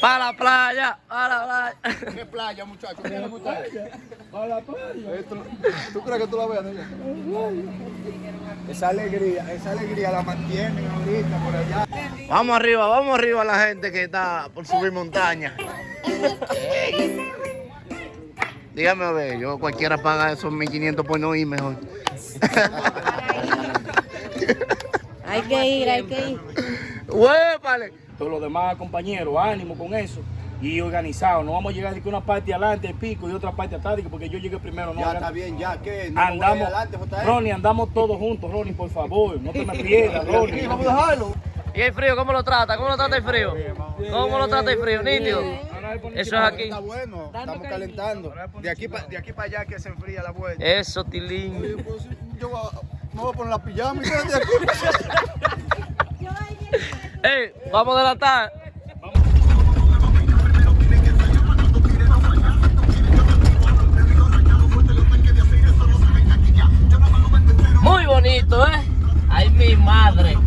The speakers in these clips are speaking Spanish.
Para la playa, para la playa. ¿Qué playa, muchachos? ¿Qué le gusta? A la playa. Esto- ¿Tú crees que tú la veas? Esa alegría, esa alegría la mantienen ahorita por allá. Vamos arriba, vamos arriba la gente que está por subir montaña. Dígame a ver, yo cualquiera paga esos 1500 por no ir mejor. Hay que ir, hay que ir. ¡Huépale! Todos los demás compañeros, ánimo con eso. Y organizado, no vamos a llegar de que una parte adelante pico y otra parte atrás, que porque yo llegué primero. No, Ya está bien, ya, ¿qué? No andamos, adelante, JR. Ronnie, andamos todos juntos, Ronnie, por favor, no te me pierdas, Ronnie. Vamos a dejarlo. ¿Y el frío cómo lo trata? ¿Cómo lo trata el frío? ¿Cómo lo trata el frío? Nítido. Eso es aquí. Está bueno, estamos calentando. De aquí para de aquí para allá que se enfría la vuelta. Eso, Tilín. Oye, pues, yo voy a- me voy a poner la pijama y quédate aquí. ¡Ey! Vamos a delatar. Muy bonito, ¿eh? Ay, mi madre.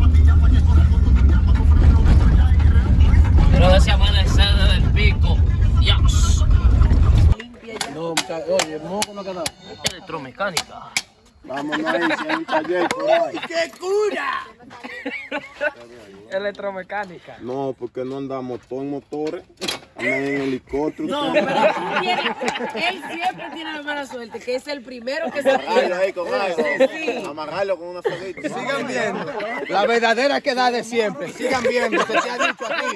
Pero ese amanecer desde el pico. Dios. No, oye, el moco no queda. Electromecánica. Vamos ahí, si hay un taller por ahí. Electromecánica. No, porque no andamos todos en motores, andan en helicóptero. No, pero él siempre tiene la mala suerte, que es el primero que se Amarrarlo ahí con algo. Sí. Amarrarlo con una solita. Sigan viendo. La verdadera queda de siempre. Sigan viendo. Se te ha dicho aquí.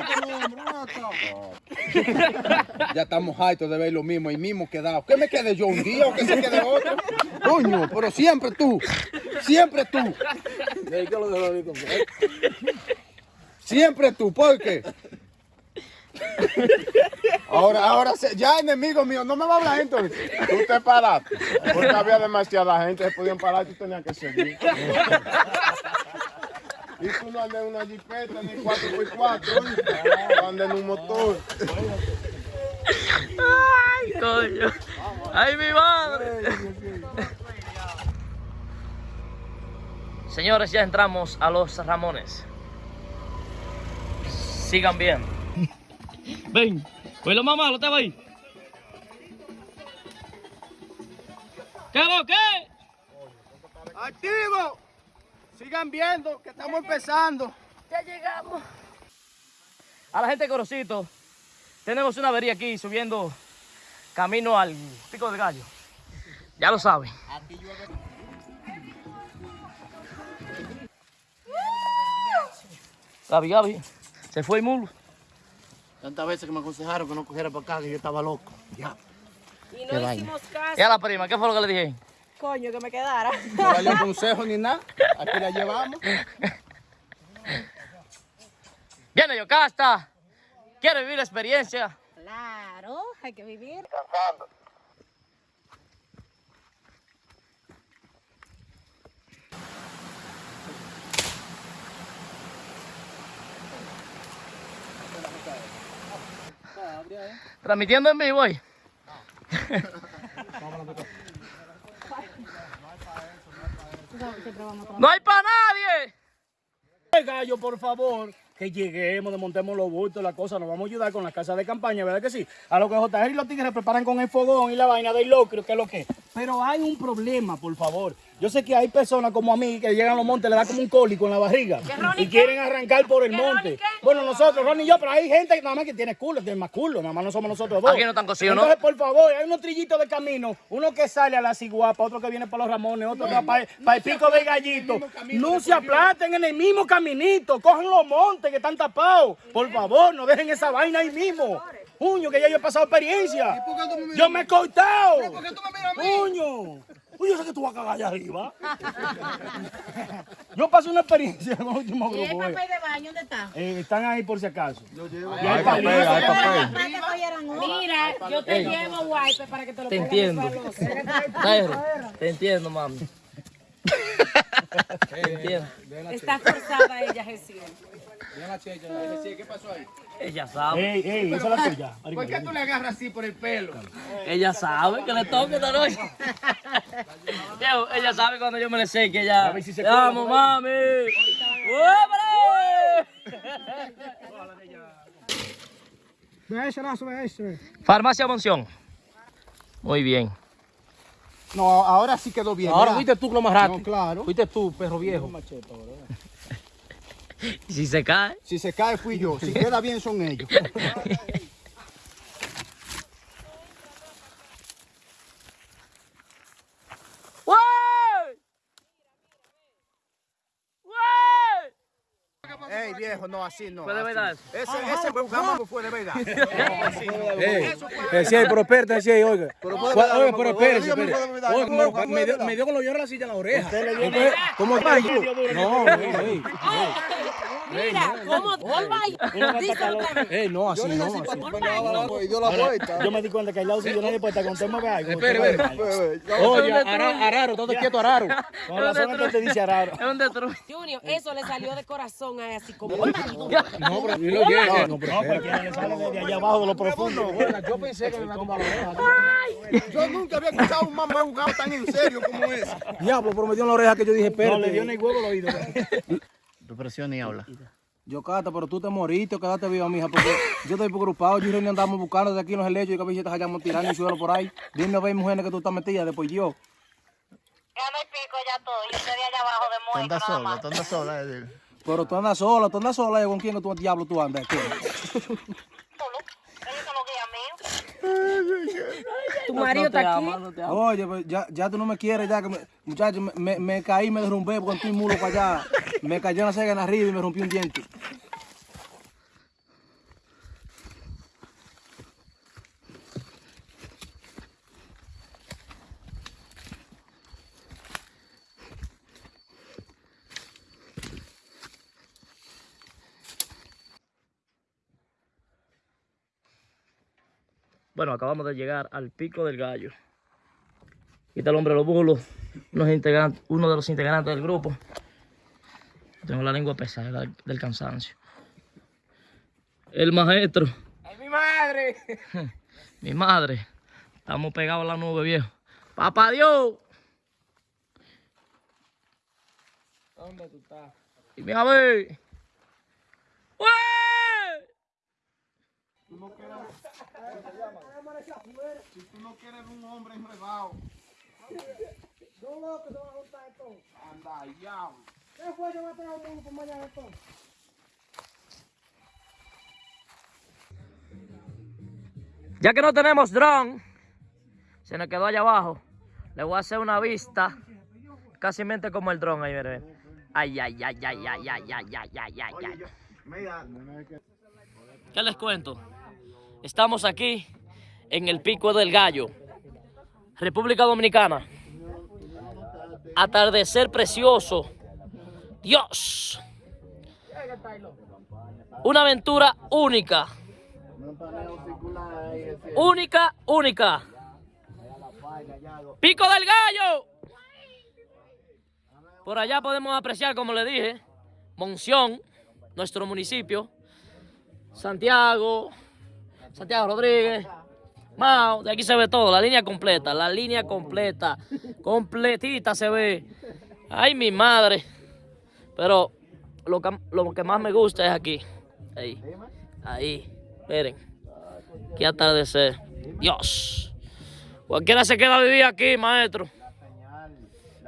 Ya estamos hartos de ver lo mismo y mismo quedado. ¿Qué me quede yo un día o que se quede otro? Coño, pero siempre tú. Siempre tú. Siempre tú. ¿Por qué? Ahora, ahora, ya enemigo mío, no me va a hablar entonces. Tú te paraste. Porque había demasiada gente, se podían parar, tú tenías que seguir. Y tú no andas en una jipeta ni 4x4, tú andas en un motor. Ay, coño. Ay, mi madre. Señores, ya entramos a los Ramones. Sigan viendo. Ven, pues lo más malo, te va ahí. ¿Qué lo que? ¡Activo! Sigan viendo que estamos empezando. Ya llegamos. A la gente de Corocito, tenemos una avería aquí subiendo camino al Pico del Gallo. Ya lo saben. Gaby, Gaby, se fue el mulo. Tantas veces que me aconsejaron que no cogiera para acá, que yo estaba loco. Ya. Y no hicimos caso. Y a la prima, ¿qué fue lo que le dije? Coño, que me quedara. No valió consejo ni nada. Aquí la llevamos. Viene Yocasta, quiere vivir la experiencia. Claro, hay que vivir. Transmitiendo en vivo hoy. No hay para nadie. Gallo, por favor, que lleguemos, desmontemos los bultos, la cosa, nos vamos a ayudar con la casa de campaña, ¿verdad que sí? A lo que JR y los tigres preparan con el fogón y la vaina del locrio, que es lo que. Pero hay un problema, por favor. Yo sé que hay personas como a mí que llegan a los montes, le da como un cólico en la barriga y quieren arrancar por el monte. Bueno, nosotros, Ronnie y yo, pero hay gente que nada más que tiene culo, tiene más culo, nada más no somos nosotros dos. Aquí no están cocidos, ¿no? Entonces, por favor, hay unos trillitos de camino, uno que sale a la ciguapa, otro que viene para los Ramones, otro que va para, para el pico del gallito. No se aplaten en el mismo caminito, cogen los montes que están tapados. Por favor, no dejen esa vaina ahí mismo. Puño, que ya yo he pasado experiencia. Yo me he cortado. Puño. Uy, yo sé que tú vas a cagar allá arriba. Yo pasé una experiencia el último ¿Y el grupo. eh. papel de baño dónde está? Eh, están ahí por si acaso. Hay papel, hay papel. Mira, yo te llevo wipe para que te lo Te entiendo. te entiendo, mami. Te entiendo. Está forzada ella, Jesús. ¿Qué pasó ahí? Ella sabe. Ey, ey, esa es la tuya. ¿Por qué tú le agarras así por el pelo? Ella sabe que le toque esta noche. Ella sabe cuando yo me le sé que ella. ver si se ahí. mami. ¡Hombre! Ve ese lazo, ve ese. Farmacia Monción. Muy bien. No, ahora sí quedó bien. Ahora ¿verdad? fuiste tú lo más rápido. No, claro. Fuiste tú, perro viejo. Si se cae. Si se cae fui yo. Si queda bien son ellos. Ey, viejo, no, así no. Fue de verdad. Ese, ese programa no fue de verdad. Así. Ese pero espérate, ese es, oiga. Pero oiga. Me dio con lo lloro la silla la oreja. ¿Cómo está? No, no, no. Mira, ¿cómo? Ey, no, así no. así. Y dio la vuelta. Yo me di cuenta que al lado suyo nadie puede estar con tema de algo. Espere, espere. Oye, Ara- Araro, ¿dónde quieto Araro? Con Es un razón que te dice Araro. Es un destruido. Junior, eso le salió de corazón a así como. No, pero yo lo llegué. No, pero le sale desde allá abajo de lo profundo. Yo pensé que me iba a tumbar la oreja. Yo nunca había escuchado a un mamá jugado tan en serio como ese. Diablo, pero me dio en la oreja que yo dije, espérate. No, le dio en el huevo el oído. Tu presión ni habla. Yo, Cata, pero tú te moriste o quedaste viva, mija, porque yo estoy preocupado. Yo y René andamos buscando de aquí en los helechos y que a veces te hayamos tirando el suelo por ahí. Dime a ver, mujeres, que tú estás metida, después yo. Ya no hay pico, ya todo. Yo estoy allá abajo de Tú Mónica andas sola, tú andas sola. eh. Pero tú andas sola, tú andas sola, ¿y ¿con quién que tú diablo tú andas? ¿Qué? Solo. Ellos son los guías míos. Tu marido está aquí. Oye, pues ya, ya tú no me quieres, ya que me, muchacho, me, me, me caí, me derrumbé con tu mulo para allá. Me cayó una cega en arriba y me rompí un diente. Bueno, acabamos de llegar al pico del gallo. Aquí está el hombre de los bulos, integrantes- uno de los integrantes del grupo. Tengo la lengua pesada del, del cansancio. El maestro. ¡Ay, mi madre! Mi madre. Estamos pegados a la nube, viejo. ¡Papá Dios! ¿Dónde tú estás? Dime a ver. ¡Ué! Si tú no quieres un hombre enredado. Anda, ya. Ya que no tenemos dron, se nos quedó allá abajo. Le voy a hacer una vista casi mente como el dron ahí, mire. Ay, ay, ay, ay, ay, ay, ay, ay, ay, ay, ay. ¿Qué les cuento? Estamos aquí en el Pico del Gallo, República Dominicana. Atardecer precioso. Dios. Una aventura única. Única, única. Pico del Gallo. Por allá podemos apreciar, como le dije, Monción, nuestro municipio. Santiago, Santiago Rodríguez, Mao, de aquí se ve todo, la línea completa, la línea completa, completita se ve. Ay, mi madre. Pero lo que, lo que más me gusta es aquí. Ahí, ahí, miren. Qué atardecer. Dios. Cualquiera se queda a vivir aquí, maestro.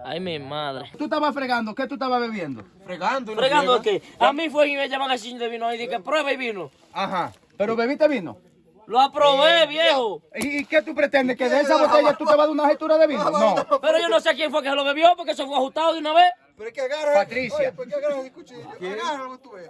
Ay, mi madre. ¿Tú estabas fregando? ¿Qué tú estabas bebiendo? Fregando. y no ¿Fregando qué? A mí fue y me llaman así de vino y dije, prueba y vino. Ajá. ¿Pero bebiste vino? Lo aprobé, viejo. ¿Y, y qué tú pretendes? ¿Que de esa botella tú te vas a dar una gestura de vino? No. Pero yo no sé quién fue que se lo bebió porque eso fue ajustado de una vez. Patricia.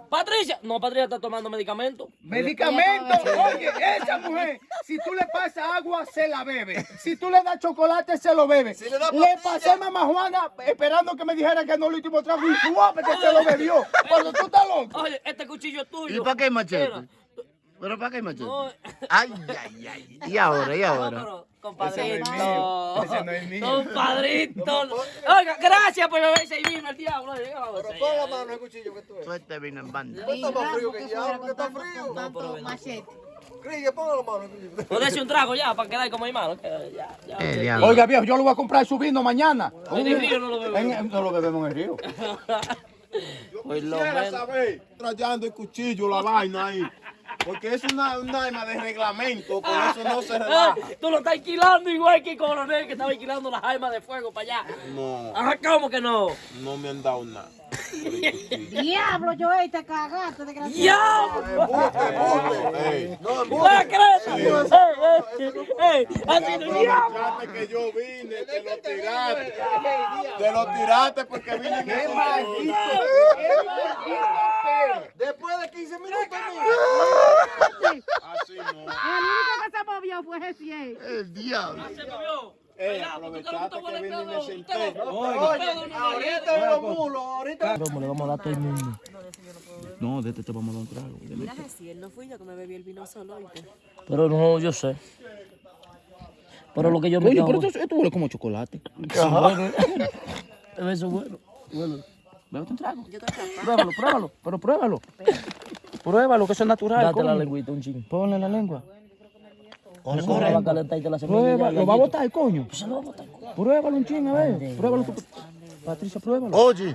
Patricia. No, Patricia está tomando medicamento. Medicamento. Oye, esa mujer, si tú le pasas agua, se la bebe. Si tú le das chocolate, se lo bebe. le, pasé a mamá Juana esperando que me dijera que no lo último trago y suave que se lo bebió. Cuando tú estás loco. Oye, este cuchillo es tuyo. ¿Y para qué machete? Mira, ¿Pero para qué hay machete? no, Ay, ay, ay. ¿Y ahora? ¿Y no, ahora? pero, compadrito. mío. Ese no es mío. Compadrito. Oiga, gracias por beberse y vino el diablo. Pon la mano. Suerte vino en banda. O dése un trago ya para quedar como hermano. que Ya, ya. Eh. Oiga, viejo, yo le voy a comprar su vino mañana. En el río no lo bebemos. En- no lo bebemos en el río. Pues lo menos. Trayendo el cuchillo, la vaina ahí. Porque es una, un arma de reglamento, por eso no se Eh, relaja. tú lo estás alquilando igual que el coronel que estaba alquilando las armas de fuego para allá. No, Ajá, ¿cómo que no? no me han dado nada. Diablo, yo te cagaste, desgraciado. ¡Diablo! ¡Así no! Fíjate que yo vine, te lo tiraste. Te lo tiraste porque vine en ese Después de 15 minutos, Así no. El único que se movió fue Jessiel. El diablo. Porque usted aprovechaste no que te vine y me huele senté. pedo, de una galleta. los mulos, ahorita. ¿Cómo le vamos a dar a todo el mundo? No, de este te vamos a dar un trago. Mira, Jessiel, no fui yo que me bebí el vino solo. Pero no, yo sé. Pero lo que yo me Oye, pero esto, esto huele como chocolate. Eso es bueno. bueno. Bébete un trago. Yo. Pruébalo, pruébalo, pero pruébalo. Pruébalo, que eso es natural. Date la lengüita un chingo. Ponle la lengua. La semilla. Prueba, lo va a botar, coño. Se lo va a botar. coño. Pruébalo un ching, a ver. Pruébalo tú. Patricia, pruébalo. Oye,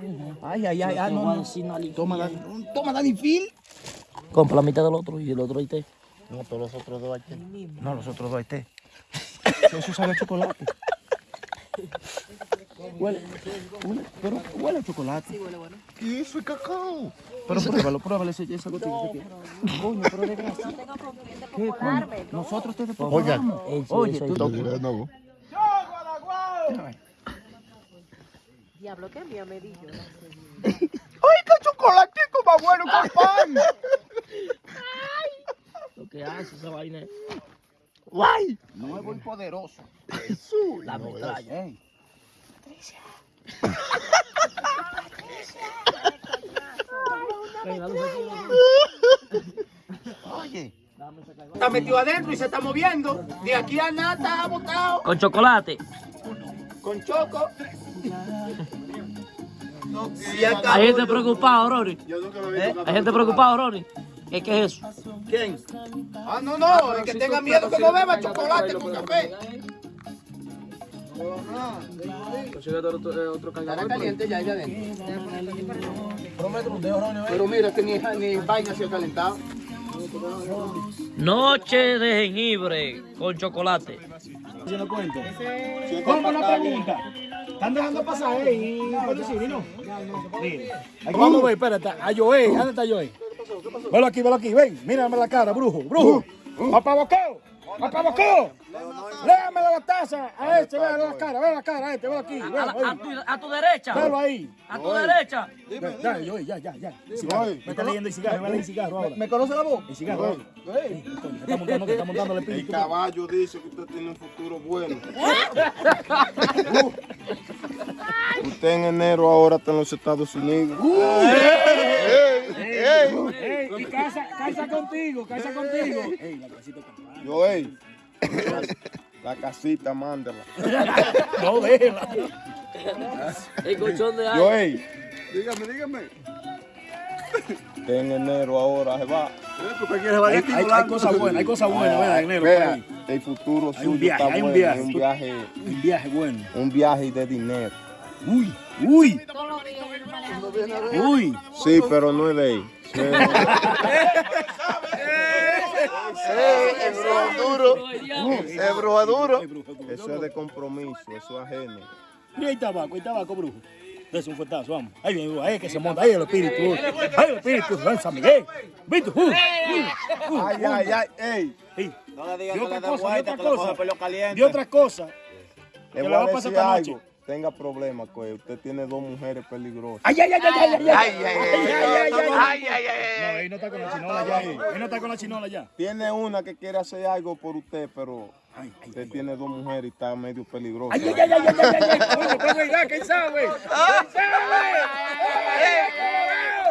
Phil. Ay, ay, ay, ay, voy no. Toma, Dani. Toma, Dani Phil. Compra la mitad del otro y el otro ahí te. no, todos los otros dos aquí. No, los otros dos hay té. Eso sabe a chocolate. Huele, huele, pero huele a chocolate. Sí, huele bueno. ¿Qué es eso? Es cacao. Pero pruébalo, pruébalo ese, esa gotita. ese que- Coño, pero de gracia. No tengo con quién ¿Qué, coño? colarme. Nosotros te sí, Oye, eso tú ahí. No, Diablo, qué mía me dijo. ¡Ay, qué chocolatico más bueno con pan! Lo que hace esa vaina es ¡Guay! No es muy poderoso. la metralla. Oye, Está metido adentro y se está moviendo. De aquí a nada está botado. Con chocolate. Con choco. Hay gente preocupada, Rory. Yo nunca me he visto Hay gente preocupada, Rory. ¿Qué, ¿Qué es eso? ¿Quién? Ah, no, no. El que tenga miedo que no beba chocolate con café. Estará caliente ya ahí adentro. Pero mira que ni, ni vaina se ha calentado. Noche de jengibre con chocolate. haciendo cuento. ¿Cómo una pregunta? ¿Están dejando pasar ahí? Mire, aquí vamos a ver, espérate, a Joey, ¿dónde está Joey? Velo aquí, velo aquí, ven, mírame la cara, brujo, brujo. Papá Boqueo, papá Boqueo. Léame la taza a este, velo la cara, velo la cara a este, velo aquí, A, velo la- a ahí. tu, a tu derecha. Velo ahí. A tu derecha. Ya, ya, Joey, ya, ya, ya. Cigarro. Me está leyendo el cigarro, me lee el cigarro ahora. ¿Me conoce la voz? El cigarro está montando, está montando el El espíritu. caballo dice que usted tiene un futuro bueno. usted en enero ahora está en los Estados Unidos. Ey, y casa, casa contigo, casa contigo. Ey, la casita está Yo, ey, la, la casita, mándala. No, déjela. El colchón de Yo, aire. ey, dígame, dígame. En enero ahora se va. Hay, hay, hay cosas buenas, hay cosas buenas, ¿verdad? En enero, por Vea, ahí. el futuro Hay un suyo viaje, está hay un bueno, viaje. un viaje, Un viaje bueno. un viaje de dinero. Uy, uy, uy. Sí, pero no es de ahí. Sí, el brujo duro. El brujo duro. Eso es de compromiso, eso es ajeno. Y hay tabaco, hay tabaco, brujo. Dese un fuetazo, vamos. Ahí viene, ahí es que se monta, ahí el espíritu. Ahí el espíritu, San Miguel. ¿Viste? Uh, uh, uh, Ay, ay, ay, ey. Ey, No le digas Y que otra le vuelta, y que otra cosa. coja pelo caliente. Y otra cosa, Le Que le a va a pasar esta noche. Tenga problemas, pues usted tiene dos mujeres peligrosas. Ay, ay, ay, ay, ay, ay, Ay, ay, ay, ay, ay, ay, ay, No, ay. ahí no está con la chinola ya. Ahí no está con la chinola ya. Tiene una que quiere hacer algo por usted, pero Ay, ay, usted tiene dos mujeres y está medio peligroso. ay, ay, ay, ay, ay, ay, ay, ay. Coño, pues, mira, ¿quién sabe? ¿Quién sabe?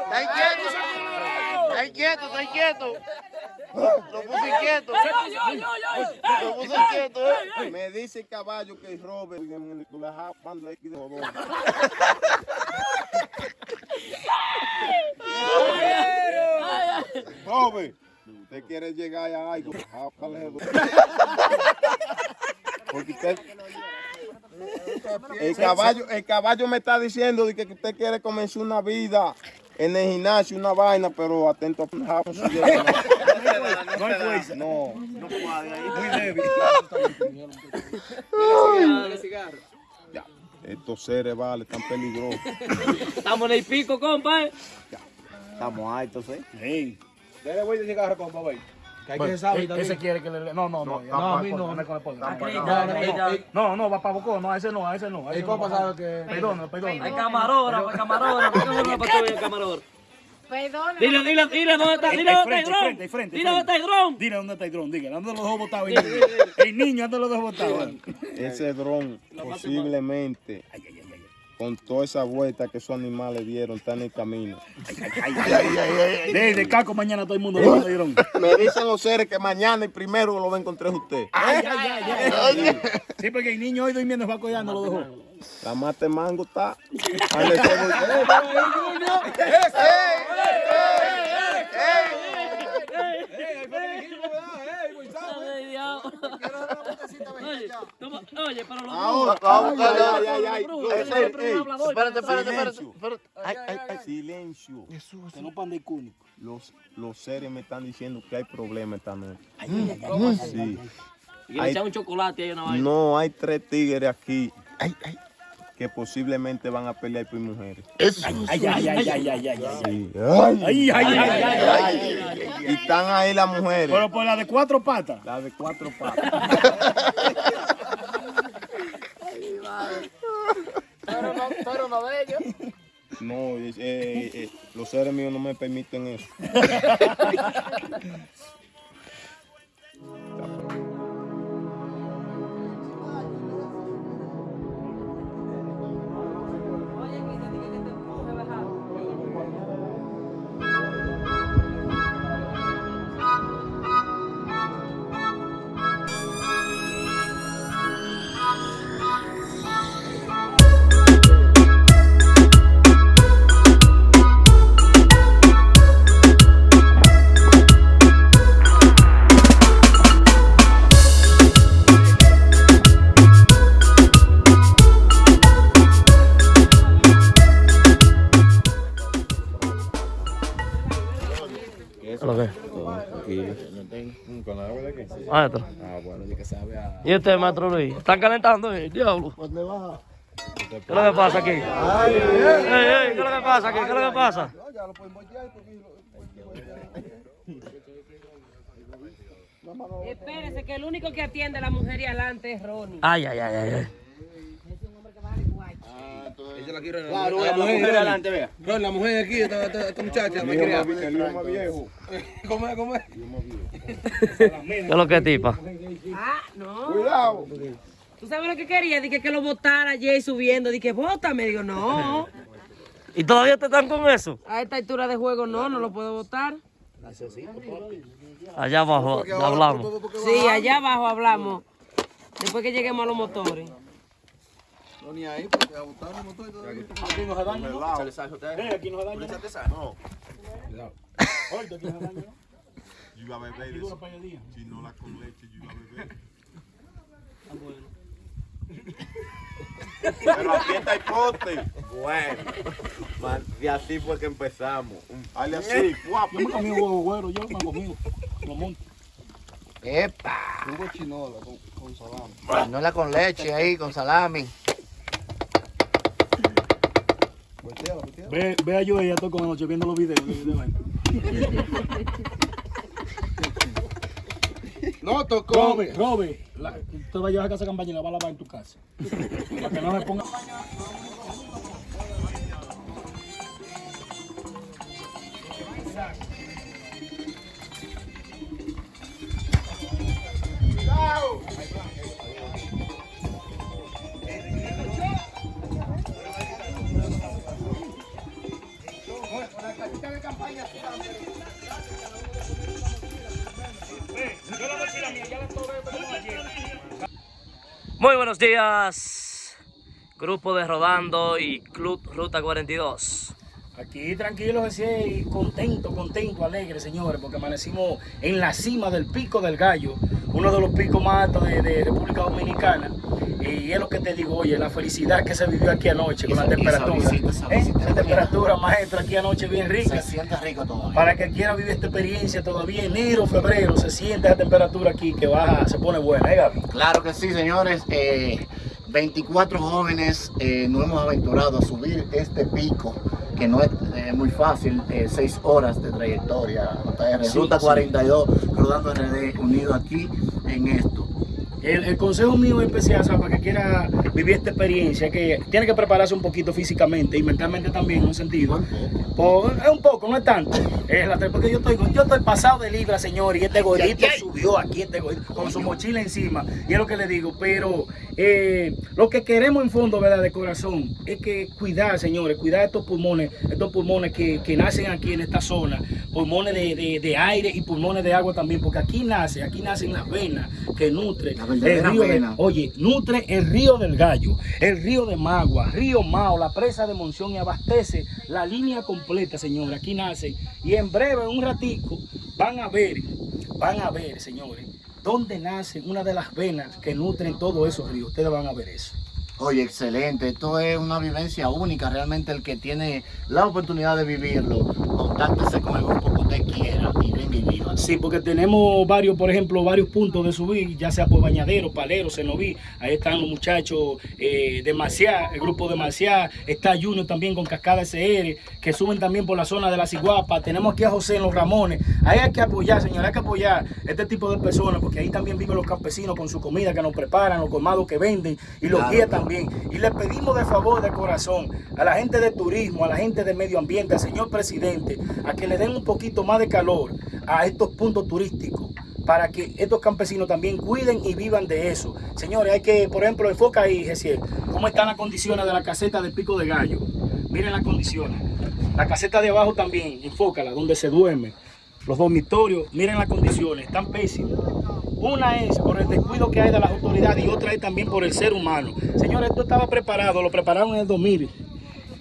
Está inquieto. Está inquieto, está inquieto. Lo puse inquieto. Me dice el caballo que jodón. Robert, usted quiere llegar a algo. Porque usted. El caballo, el caballo me está diciendo que usted quiere comenzar una vida en el gimnasio una vaina, pero atento a no. No hay fuerza. No. Muy débil. Ya, Estos seres, vale, están peligrosos. Estamos en el pico, compa. eh. Estamos altos, ¿eh? Hey. Dale vuelta de cigarro con papá. Que hay que saber también. Ese quiere que le... No, no, no. No, No, a mí no. no. No, va para Bocó. No, a ese no, a ese no. El copa sabe que. Perdón, perdón. Hay camarógrafo, hay camarógrafo. ¿Cómo no patrulla el camarógrafo? Perdón. Dile, dile, dile dónde está, dile dónde está el dron. Dile dónde está el dron. Dile dónde está el dron, dígale. ¿Dónde los dos botados? El niño, el niño, ¿dónde los dos botados? Ese dron posiblemente con toda esa vuelta que esos animales dieron está en el camino. Desde Caco mañana todo el mundo lo dieron. Me dicen los seres que mañana el primero lo va a encontrar usted. Ay, ay, ay, ay. Sí, porque el niño hoy durmiendo va cuidando lo dejó. La mate mango está. Ahí le tengo- Ay, diablo. Oye, pero los Ahora, brujos- ahora, ay, ay, ay. Espérate, espérate, espérate. Ay, ay, ay. Silencio. Que no pan de cúnico. Los, los seres me están diciendo que hay problema esta noche. Sí. Y le echan un chocolate ahí una vaina. No, hay tres tigres aquí que posiblemente van a pelear por mujeres. Ay, ay, ay, ay, ay, ay, ay. Sí. Ay, ay, ay, ay, ay. Y están ahí las mujeres. Pero por la de cuatro patas. La de cuatro patas. No, pero no de ellos. No, eh, eh, los seres míos no me permiten eso. ¿Lo que? ¿Con agua de qué? Maestro. Ah, bueno, de que sabe a. ¿Y este maestro Luis? ¿Están calentando el diablo? ¿Dónde va? ¿Qué es lo que pasa aquí? Ey, ey, ¿Qué es lo que pasa aquí? ¿Qué es lo que pasa? Ya lo pueden voltear porque. Espérese, que el único que atiende a la mujer y adelante es Ronnie. Ay, ay, ay, ay. ay. Ella la quiere Claro, la mujer adelante, vea. No, la mujer aquí, esta, esta, esta muchacha, me quería. El más viejo. ¿Cómo es? ¿Cómo es? ¿Qué es lo que tipa? Ah, no. Cuidado. ¿Tú sabes lo que quería? Dije que lo botara ayer subiendo. Dije, bótame. Digo, no. ¿Y todavía te están con eso? A esta altura de juego no, no lo puedo votar. Allá abajo hablamos. Sí, allá abajo hablamos. Después que lleguemos a los motores. No, ni ahí, porque a botar el motor y todo. Aquí no se daña, ¿no? Se le sale usted. Eh, aquí no se daña. No, Oye, aquí no se daña, ¿no? yo iba a beber eso. Si no la con leche, yo iba a beber. Pero aquí está el pote. Bueno, y así fue que empezamos. Dale así, guapo. Yo me comí huevo güero, yo me comí. Lo monto. Hugo chinola con, con salami. No la con leche ahí, con salami. Volteala, volteala. Ve, ve a yo ella todo con la noche viendo los videos. No tocó. Robe, Robe, la, vas a llevar a casa campaña y la vas a lavar en tu casa. Para que no me ponga. Buenos días, grupo de Rodando y Club Ruta 42. Aquí tranquilo, ese y contento, contento, alegre, señores, porque amanecimos en la cima del Pico del Gallo, uno de los picos más altos de República Dominicana. Y es lo que te digo, oye, la felicidad que se vivió aquí anoche con la temperatura. ¿Eh? La temperatura, maestro, aquí anoche bien rica. Se siente rico todavía. Para que quiera vivir esta experiencia todavía enero, febrero, se siente esa temperatura aquí que baja, se pone buena, ¿eh, Gaby? Claro que sí, señores. Eh, 24 jóvenes eh, nos hemos aventurado a subir este pico, que no es eh, muy fácil, 6 horas de trayectoria. JR, Sí, Ruta sí. 42, rodando RD, unido aquí en esto. El, el consejo mío especial, o sea, para que quiera vivir esta experiencia, que tiene que prepararse un poquito físicamente y mentalmente también, en un sentido. Por- es un poco, no es tanto. Es la- porque yo estoy, yo estoy pasado de libra, señor, y este gordito subió aquí, este gordito, con su mochila encima. Y es lo que le digo, pero eh, lo que queremos en fondo, ¿verdad? De corazón, es que cuidar, señores, cuidar estos pulmones, estos pulmones que, que nacen aquí en esta zona, pulmones de, de- de aire y pulmones de agua también, porque aquí nace, aquí nacen las venas que nutren El de- oye, nutre el río del Gallo, el río de Magua, río Mao, la presa de Monción y abastece la línea completa, señores. Aquí nace y en breve, en un ratico, van a ver, van a ver, señores, dónde nace una de las venas que nutren todos esos ríos. Ustedes van a ver eso. Oye, excelente. Esto es una vivencia única. Realmente el que tiene la oportunidad de vivirlo, contáctese con el grupo que usted quiera y venga y viva. Sí, porque tenemos varios, por ejemplo, varios puntos de subir, ya sea por Bañadero, Palero, Cenoví, ahí están los muchachos eh, de Maciá, el grupo de Maciá, está Junior también con Cascada SR, que suben también por la zona de la Ciguapa, tenemos aquí a José en los Ramones, ahí hay que apoyar, señor, hay que apoyar este tipo de personas, porque ahí también viven los campesinos con su comida que nos preparan, los colmados que venden, y los guías claro. también. Y le pedimos de favor, de corazón, a la gente de turismo, a la gente de medio ambiente, al señor presidente, a que le den un poquito más de calor a estos puntos turísticos para que estos campesinos también cuiden y vivan de eso. Señores, hay que, por ejemplo, enfoca ahí, Gesiel, cómo están las condiciones de la caseta del Pico de Gallo. Miren las condiciones. La caseta de abajo también, enfócala, donde se duerme. Los dormitorios, miren las condiciones, están pésimas. Una es por el descuido que hay de las autoridades y otra es también por el ser humano. Señores, esto estaba preparado, lo prepararon en el 2000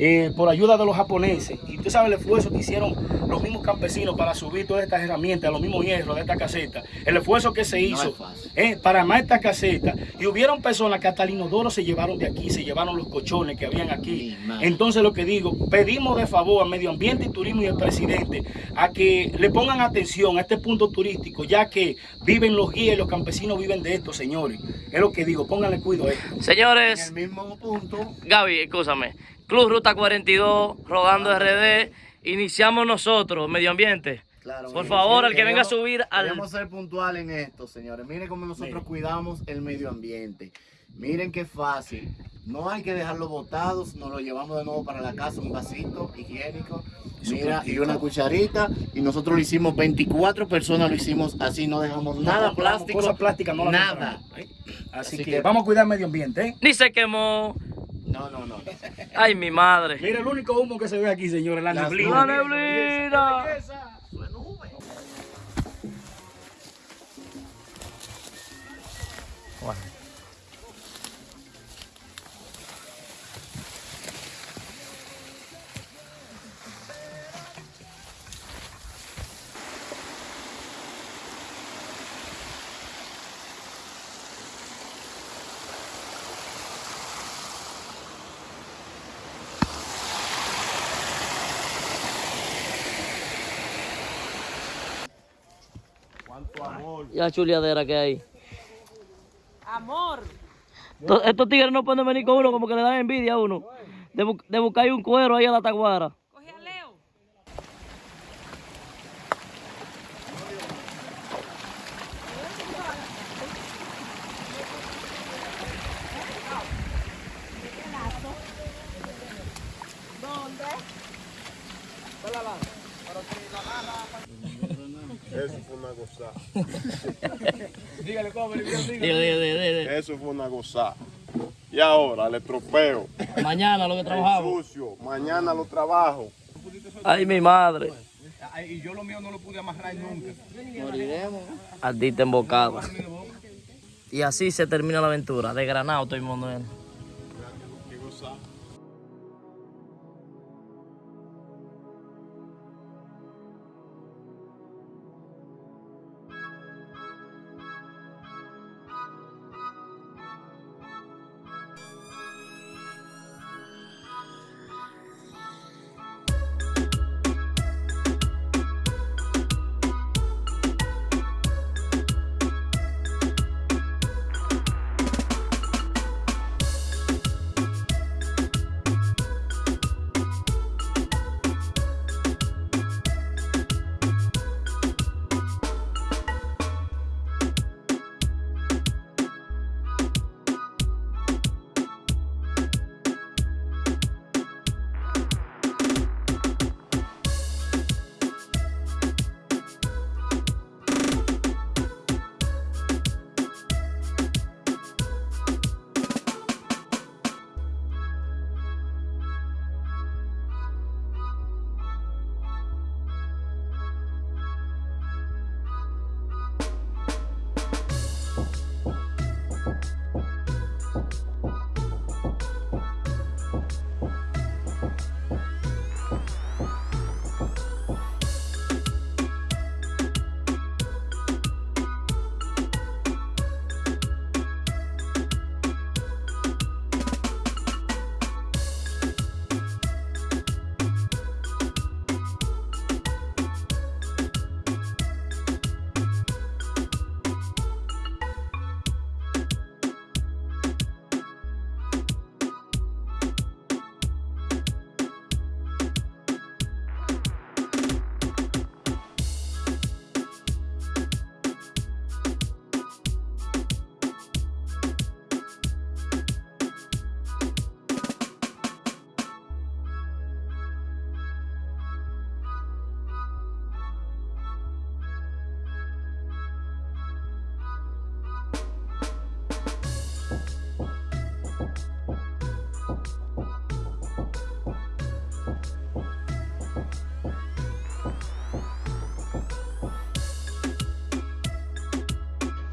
eh, por ayuda de los japoneses. Y tú sabes el esfuerzo que hicieron los mismos campesinos para subir todas estas herramientas, los mismos hierros de esta caseta. El esfuerzo que se hizo eh, para armar esta caseta. Y hubieron personas que hasta el inodoro se llevaron de aquí, se llevaron los colchones que habían aquí. Entonces lo que digo, pedimos de favor al medio ambiente y turismo y al presidente a que le pongan atención a este punto turístico, ya que viven los guías y los campesinos viven de esto, señores. Es lo que digo, pónganle cuidado a esto. En Señores, el mismo punto, Gaby, escúchame. Club Ruta 42, rodando RD. Iniciamos nosotros, medio ambiente. Claro, Por favor, sí, el que venga a subir al. Queremos ser puntual en esto, señores. Miren cómo nosotros cuidamos el medio ambiente. Miren qué fácil. No hay que dejarlo botados, nos lo llevamos de nuevo para la casa, un vasito higiénico. Mira, y una cucharita. Y nosotros lo hicimos, 24 personas lo hicimos así, no dejamos nada plástico. Cosas plásticas no las Nada. compramos, ¿eh? Así, Así que, que- vamos a cuidar el medio ambiente, ¿eh? Ni se quemó. No, no, no. Ay, mi madre. Mira el único humo que se ve aquí, señores, la Las neblina. La neblina. Y la chuleadera que hay. Amor. Estos, tigres no pueden venir con uno como que le dan envidia a uno. De, bu- de buscar un cuero ahí a la taguara. Coge a Leo. Eso fue una gozada. Diga, diga, diga, diga. Eso fue una gozada. Y ahora le tropeo. Mañana lo que El trabajamos. sucio. Mañana lo trabajo. Ay, mi madre. Y yo lo mío no lo pude amarrar nunca. Ardita embocada. Y así se termina la aventura. De granado todo el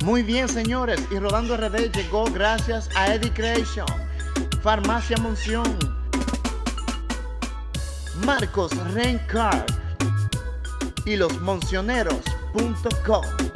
Muy bien, señores. Y Rodando RD llegó gracias a Eddie Creation, Farmacia Monción, Marcos Rencard y los Moncioneros.com.